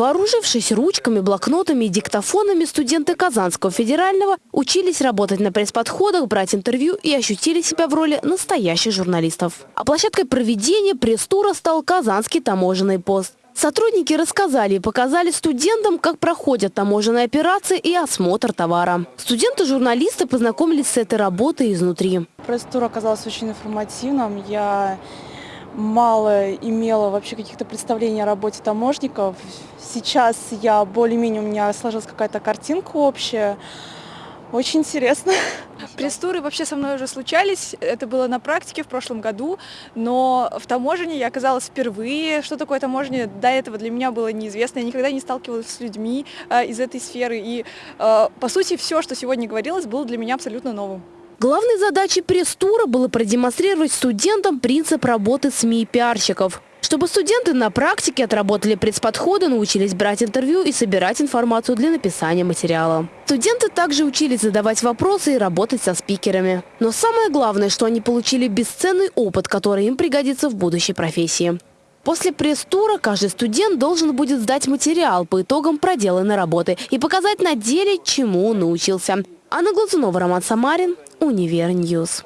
Вооружившись ручками, блокнотами и диктофонами, студенты Казанского федерального учились работать на пресс-подходах, брать интервью и ощутили себя в роли настоящих журналистов. А площадкой проведения пресс-тура стал Казанский таможенный пост. Сотрудники рассказали и показали студентам, как проходят таможенные операции и осмотр товара. Студенты-журналисты познакомились с этой работой изнутри. Пресс-тур оказался очень информативным. Я мало имела вообще каких-то представлений о работе таможников. Сейчас я более-менее, у меня сложилась какая-то картинка общая. Очень интересно. Пресс-туры вообще со мной уже случались, это было на практике в прошлом году, но в таможне я оказалась впервые. Что такое таможня, до этого для меня было неизвестно, я никогда не сталкивалась с людьми э, из этой сферы, и э, по сути все, что сегодня говорилось, было для меня абсолютно новым. Главной задачей пресс-тура было продемонстрировать студентам принцип работы СМИ и пиарщиков. Чтобы студенты на практике отработали пресс-подходы, научились брать интервью и собирать информацию для написания материала. Студенты также учились задавать вопросы и работать со спикерами. Но самое главное, что они получили бесценный опыт, который им пригодится в будущей профессии. После пресс-тура каждый студент должен будет сдать материал по итогам проделанной работы и показать на деле, чему он научился. Анна Глазунова, Роман Самарин, Универньюз.